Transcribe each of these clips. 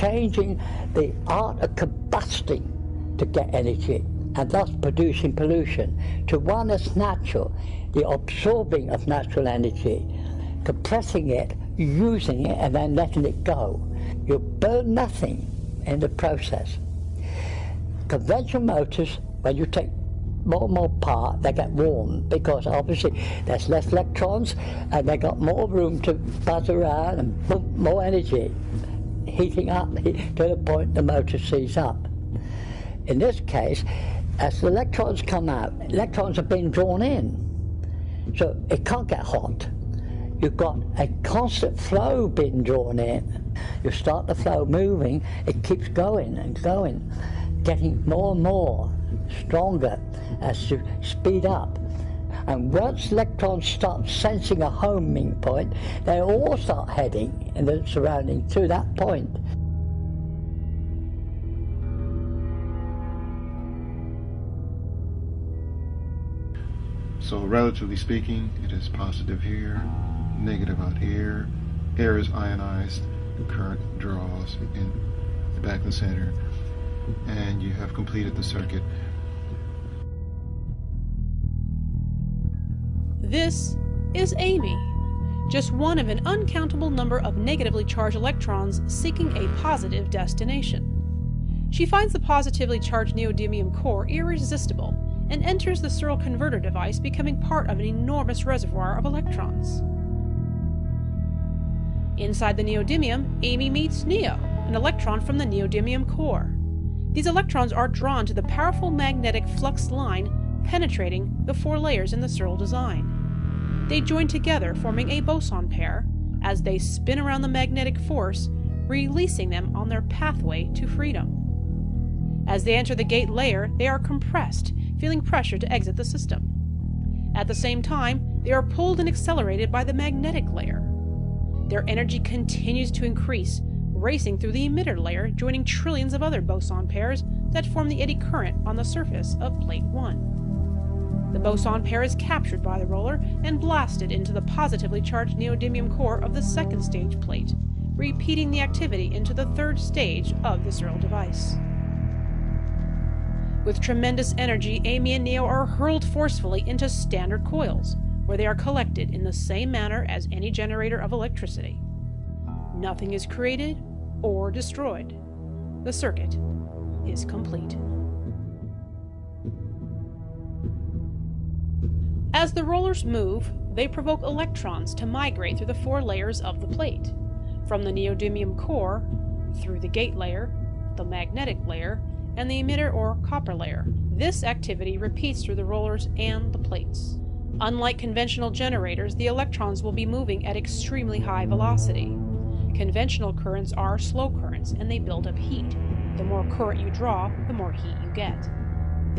changing the art of combusting to get energy and thus producing pollution to one that's natural, the absorbing of natural energy, compressing it, using it and then letting it go. You burn nothing in the process. Conventional motors, when you take more and more part, they get warm because obviously there's less electrons and they got more room to buzz around and pump more energy, heating up to the point the motor sees up. In this case, as the electrons come out, electrons are being drawn in. So it can't get hot. You've got a constant flow being drawn in. You start the flow moving, it keeps going and going, getting more and more stronger as you speed up. And once electrons start sensing a homing point, they all start heading in the surrounding to that point. So relatively speaking, it is positive here, negative out here. Air is ionized, the current draws in back the center, and you have completed the circuit. This is Amy, just one of an uncountable number of negatively charged electrons seeking a positive destination. She finds the positively charged neodymium core irresistible and enters the Searl converter device, becoming part of an enormous reservoir of electrons. Inside the neodymium, Amy meets Neo, an electron from the neodymium core. These electrons are drawn to the powerful magnetic flux line penetrating the four layers in the Searl design. They join together, forming a boson pair, as they spin around the magnetic force, releasing them on their pathway to freedom. As they enter the gate layer, they are compressed, feeling pressure to exit the system. At the same time, they are pulled and accelerated by the magnetic layer. Their energy continues to increase, racing through the emitter layer, joining trillions of other boson pairs that form the eddy current on the surface of plate 1. The boson pair is captured by the roller and blasted into the positively charged neodymium core of the second stage plate, repeating the activity into the third stage of the Searl device. With tremendous energy, Amy and Neo are hurled forcefully into standard coils, where they are collected in the same manner as any generator of electricity. Nothing is created or destroyed. The circuit is complete. As the rollers move, they provoke electrons to migrate through the four layers of the plate, from the neodymium core, through the gate layer, the magnetic layer, and the emitter or copper layer. This activity repeats through the rollers and the plates. Unlike conventional generators, the electrons will be moving at extremely high velocity. Conventional currents are slow currents and they build up heat. The more current you draw, the more heat you get.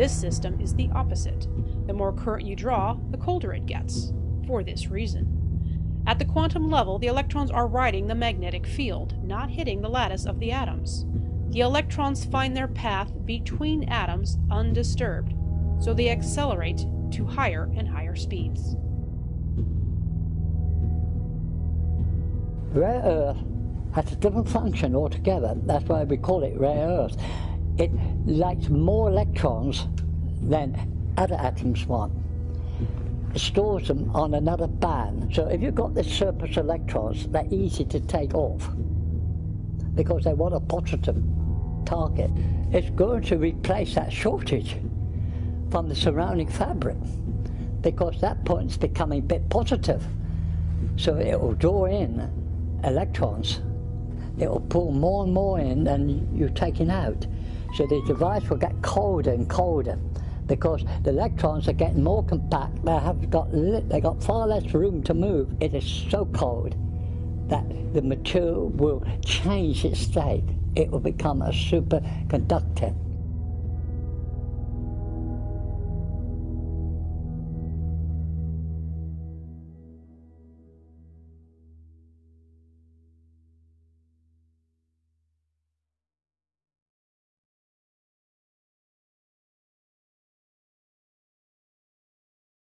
This system is the opposite. The more current you draw, the colder it gets, for this reason. At the quantum level, the electrons are riding the magnetic field, not hitting the lattice of the atoms. The electrons find their path between atoms undisturbed, so they accelerate to higher and higher speeds. Rare earth has a different function altogether. That's why we call it rare earth. It likes more electrons than other atoms want. It stores them on another band. So if you've got this surplus electrons, they're easy to take off because they want a positive target. It's going to replace that shortage from the surrounding fabric because that point's becoming a bit positive. So it will draw in electrons. It will pull more and more in than you're taking out. So the device will get colder and colder because the electrons are getting more compact. They have got they got far less room to move. It is so cold that the material will change its state. It will become a superconductor.